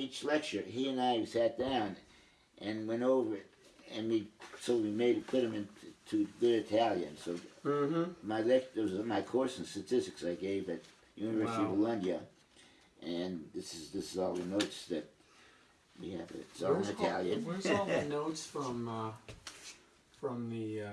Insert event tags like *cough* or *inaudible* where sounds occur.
each lecture, he and I sat down and went over it, and we so we made it put him into good Italian. So Mm-hmm. my lecture my course in statistics I gave at University of Bologna, and this is this is all the notes that we have. It's all in Italian. all, Italian. where's all the *laughs* notes from uh, from the uh,